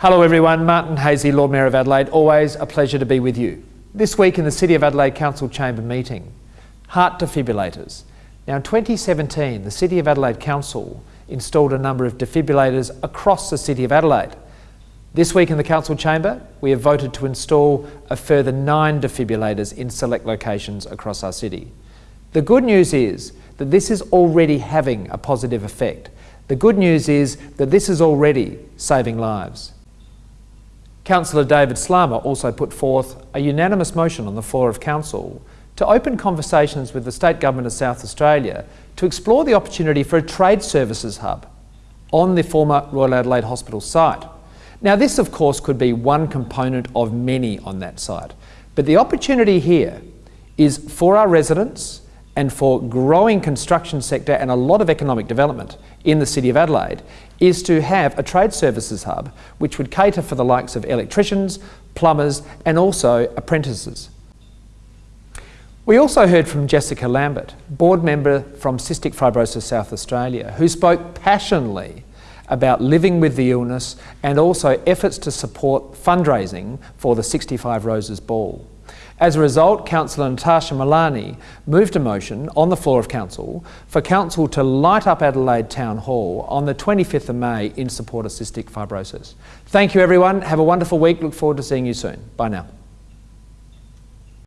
Hello everyone, Martin Haese, Lord Mayor of Adelaide. Always a pleasure to be with you. This week in the City of Adelaide Council Chamber meeting, heart defibrillators. Now in 2017, the City of Adelaide Council installed a number of defibrillators across the City of Adelaide. This week in the Council Chamber, we have voted to install a further nine defibrillators in select locations across our city. The good news is that this is already having a positive effect. The good news is that this is already saving lives. Councillor David Slama also put forth a unanimous motion on the floor of Council to open conversations with the State Government of South Australia to explore the opportunity for a trade services hub on the former Royal Adelaide Hospital site. Now this of course could be one component of many on that site, but the opportunity here is for our residents and for growing construction sector and a lot of economic development in the City of Adelaide is to have a trade services hub which would cater for the likes of electricians, plumbers and also apprentices. We also heard from Jessica Lambert, board member from Cystic Fibrosis South Australia, who spoke passionately about living with the illness and also efforts to support fundraising for the 65 Roses Ball. As a result, Councillor Natasha Malani moved a motion on the floor of Council for Council to light up Adelaide Town Hall on the 25th of May in support of cystic fibrosis. Thank you everyone, have a wonderful week, look forward to seeing you soon. Bye now.